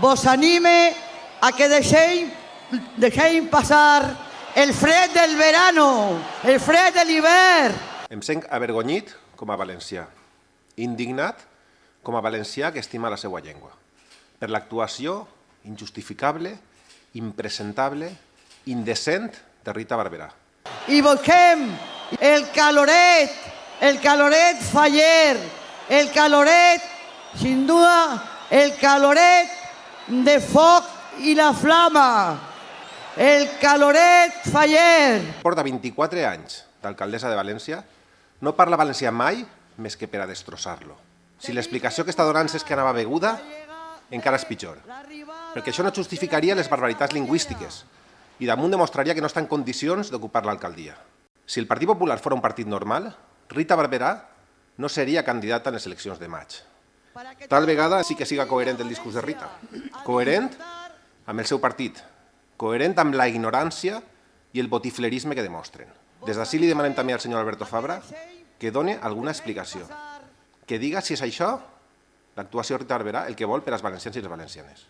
vos anime a que dejéis, dejéis pasar el fred del verano, el fred de l'hivern. Em sent avergonyit com a valencià, indignat com a valencià que estima la seva llengua, per l'actuació injustificable, impresentable, indecent de Rita Barberà. Y busquem el caloret, el caloret faller, el caloret, sin duda, el caloret de foc i la flama, el caloret faller. Porta 24 anys d'alcaldessa de València, no parla valencià mai més que per a destrossar-lo. Si l'explicació que està donant és que anava beguda, encara és pitjor, perquè això no justificaria les barbaritats lingüístiques i damunt demostraria que no està en condicions d'ocupar l'alcaldia. Si el Partit Popular fora un partit normal, Rita Barberà no seria candidata en les eleccions de maig. Tal vegada sí que siga coherent el discurs de Rita. Coherent amb el seu partit. Coherent amb la ignorància i el botiflerisme que demostren. Des d'ací li demanem també al senyor Alberto Fabra que done alguna explicació. Que diga si és això l'actuació de Rita Barberà el que vol per als valencians i les valencianes.